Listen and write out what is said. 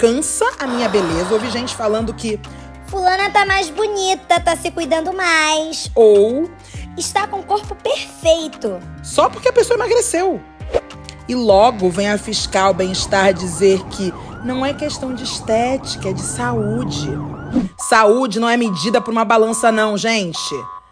cansa a minha beleza. Ouvi gente falando que Fulana tá mais bonita, tá se cuidando mais. ou Está com o corpo perfeito. só porque a pessoa emagreceu. E logo vem a fiscal bem-estar dizer que não é questão de estética, é de saúde. Saúde não é medida por uma balança, não, gente.